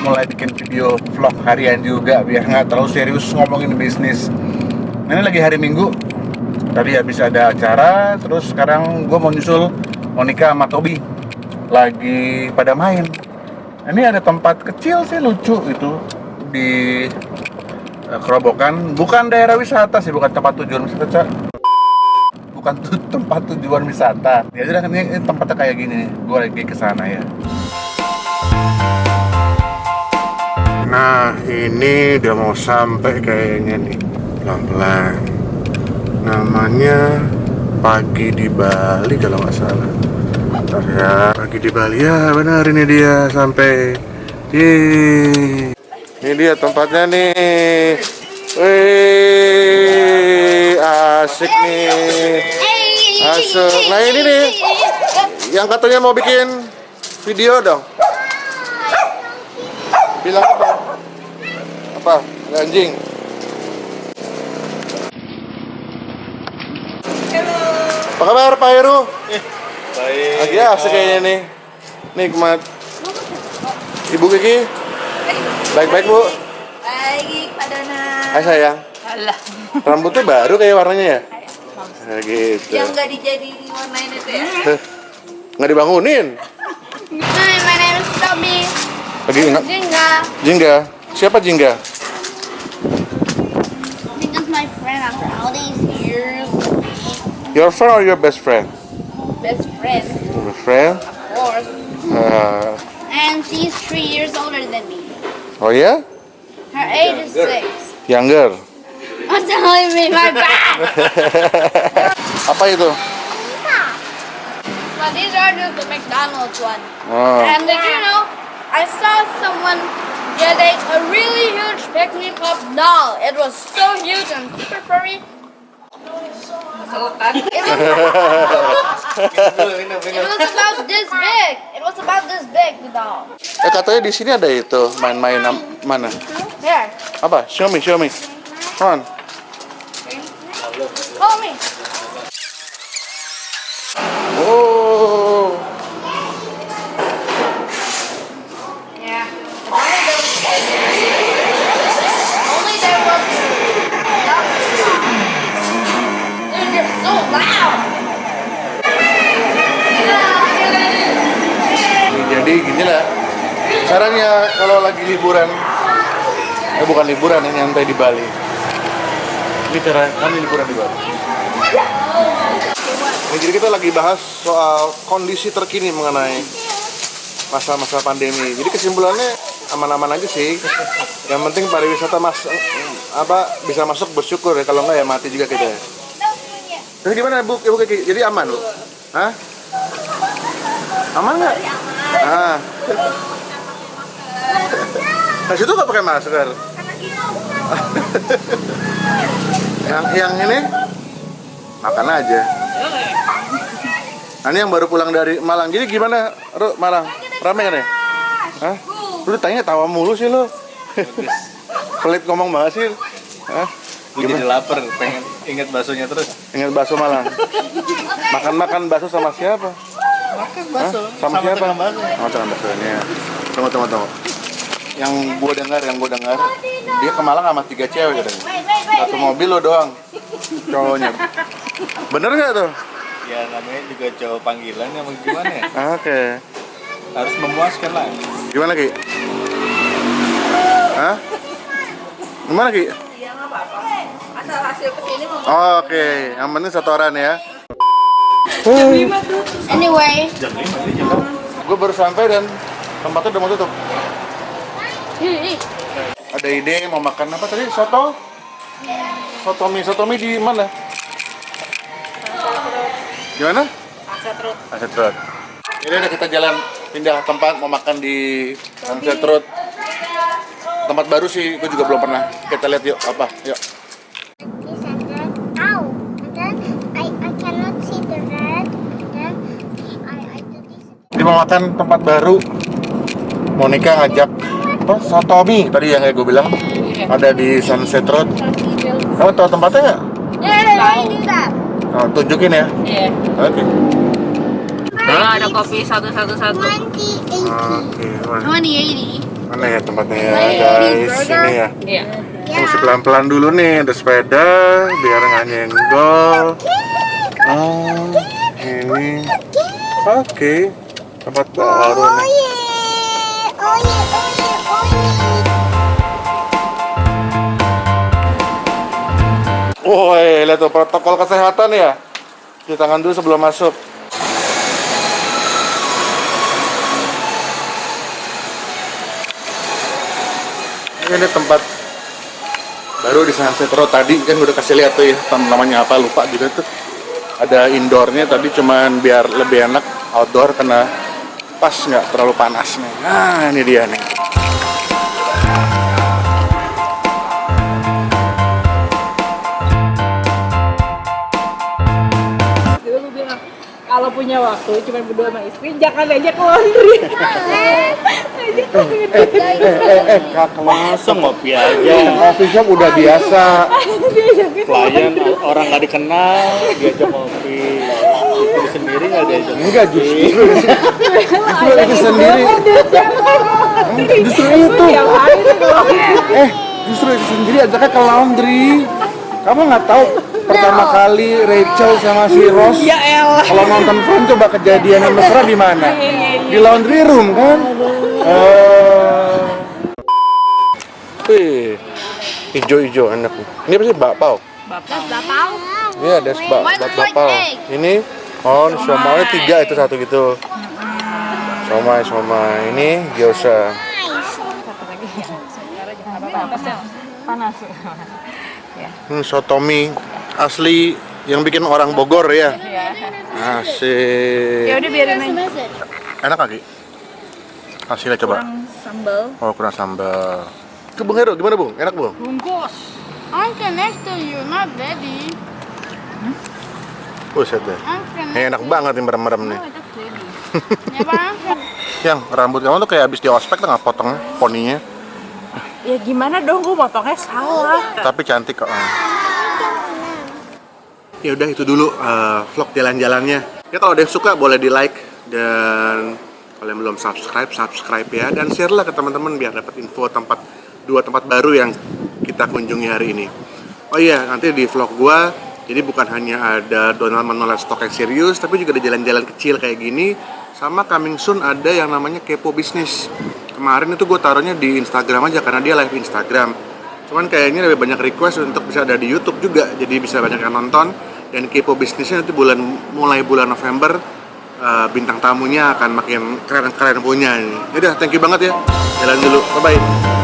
mulai bikin video vlog harian juga biar nggak terlalu serius ngomongin bisnis. Ini lagi hari Minggu, tadi habis ada acara, terus sekarang gue mau nyusul Monica sama Tobi lagi pada main. Ini ada tempat kecil sih lucu itu di eh, Kerobokan, bukan daerah wisata sih, bukan tempat tujuan wisata. Bukan tempat tujuan wisata. Ya udah ini, ini tempatnya kayak gini, gue lagi ke sana ya. Ini udah mau sampai kayaknya nih. Pelan-pelan. Namanya Pagi di Bali kalau nggak salah. Bentar ya, Pagi di Bali ya benar ini dia sampai. Yeay. Ini dia tempatnya nih. Wih, asik nih. Asik. Nah ini nih, yang katanya mau bikin video dong. Bilang apa? Apa? Ada anjing. Apa kabar Pak Heru? Baik. Lagi asik kayaknya nih. Nikmat. Ibu Kiki, baik-baik Bu. Baik, Pak Dona. Hai sayang. Alah. Rambutnya baru kayak warnanya ya? Nah, gitu. Yang nggak dijadiin warnain itu ya? Nggak dibangunin. Hi, my name is Toby. Lagi nggak? Jingga. Jingga. Siapa Jingga? Jingga's my friend after all these years. Your friend or your best friend? Best friend, Your friend? of course. Uh, And she's three years older than me. oh yeah? Her age is six. Younger. I'm telling me my bad. Apa itu? but these are just the McDonald's one. Oh. And did you know, I saw someone getting a really huge Pick Me Pop doll. It was so huge and super furry. It was, it was about this big. It was about this big, the doll. Eh katanya di sini ada itu main-main mana? Here, Apa? Show me, show me. Come on. follow me. Caranya kalau lagi liburan, eh bukan liburan, ini nyantai di Bali. Ini cara kami liburan di Bali. Ini jadi kita lagi bahas soal kondisi terkini mengenai masa-masa pandemi. Jadi kesimpulannya aman-aman aja sih. Yang penting pariwisata mas apa bisa masuk bersyukur ya. Kalau enggak ya mati juga kita. ya. Jadi gimana Bu? Ibu Kiki? Jadi aman Bu? Hah? Aman nggak? Ah. Nah situ nggak pakai masker. yang yang ini makan aja. Nah, ini yang baru pulang dari Malang. Jadi gimana, Ru, Malang? Rame kan ya? Hah? Lu tanya tawa mulu sih lu. Pelit ngomong banget sih. Hah? Gue jadi lapar, pengen inget baksonya terus. Ingat bakso Malang. Makan-makan bakso sama siapa? Makan bakso. Sama, siapa? tukang bakso. Sama tukang baksonya. Tunggu, tunggu, tunggu. Yang gua dengar, yang gua dengar, dia ke Malang sama tiga cewek katanya. Satu mobil lo doang, cowoknya. Bener nggak tuh? Ya namanya juga cowok panggilan ya gimana ya? Oke. Harus memuaskan lah. Gimana Ki? Hah? Gimana Ki? Iya nggak apa-apa. Asal hasil ke sini mau. Oh, Oke, yang penting setoran ya. Anyway, Jam 5 ini jam berapa? Gue baru sampai dan tempatnya udah mau tutup. Ada ide mau makan apa tadi? Soto? Soto mie, soto mie di mana? Gimana? Sunset Road. Sunset Road. Ini udah kita jalan pindah tempat mau makan di Sunset Road. Tempat baru sih, gue juga belum pernah. Kita lihat yuk apa, yuk. This and then, ow! And then I, I cannot see the red. Then I, I do this. Ini mau makan tempat baru. Monica ngajak apa? Soto mie tadi yang kayak gue bilang. Ada di Sunset Road. Kamu tahu tempatnya nggak? Yeah, I do that. Oh, tunjukin ya. Yeah. Oke. Kalau ada kopi satu satu satu. 2080. Oke. wah. 2080. Mana ya tempatnya ya guys? Ini ya. Iya. Mesti pelan-pelan dulu nih, ada sepeda biar nggak nyenggol. Oh, ini. Oke, tempat baru Oh nih. Woi, lihat tuh protokol kesehatan ya. Cuci tangan dulu sebelum masuk. Ini tempat baru di Sunset Road tadi kan udah kasih lihat tuh ya namanya apa lupa juga tuh ada indoornya tadi cuman biar lebih enak outdoor karena pas nggak terlalu panas nih nah ini dia nih punya waktu cuma berdua sama istri jangan aja ke laundry. eh eh eh kak Masa ngopi aja. coffee shop udah biasa. Klien orang nggak dikenal diajak ngopi. Istri sendiri nggak diajak. enggak justru. Justru itu sendiri. justru itu. Ke eh justru itu sendiri ajaknya ke laundry. Kamu nggak tahu pertama kali Rachel sama si Ross Ya elah. kalau nonton film coba kejadian yang mesra di mana? Di laundry room kan? Eh. wih. Hijau-hijau enak ini apa sih? Bakpao? Bapao. Iya, ada bak bakpao. Ini? Oh, somai tiga itu satu gitu. Somai, somai. Ini gyoza. Panas. Hmm, sotomi asli yang bikin orang Bogor ya. Ya Asik. udah biarin aja. Enak kaki. Hasilnya coba. Sambal. Oh, kurang sambal. Itu Bung Hero, gimana Bung? Enak Bung? Bungkus. I'm next to you, not daddy. Buset deh. I'm connected. Ini enak banget nih merem-merem nih. Ya, I'm connected. Yang rambut kamu tuh kayak habis di ospek tuh nggak potong poninya. Ya gimana dong gue motongnya salah. tapi cantik kok. Ya udah itu dulu eh, vlog jalan-jalannya. Ya kalau ada yang suka boleh di like dan kalau yang belum subscribe subscribe ya dan share lah ke teman-teman biar dapat info tempat dua tempat baru yang kita kunjungi hari ini. Oh iya nanti di vlog gua jadi bukan hanya ada Donald menolak stok yang serius tapi juga ada jalan-jalan kecil kayak gini sama coming soon ada yang namanya kepo bisnis. Kemarin itu gue taruhnya di Instagram aja karena dia live Instagram cuman kayaknya lebih banyak request untuk bisa ada di YouTube juga jadi bisa banyak yang nonton dan kepo bisnisnya nanti bulan mulai bulan November eh, bintang tamunya akan makin keren-keren punya ini. Yaudah, thank you banget ya. Jalan dulu. Bye bye.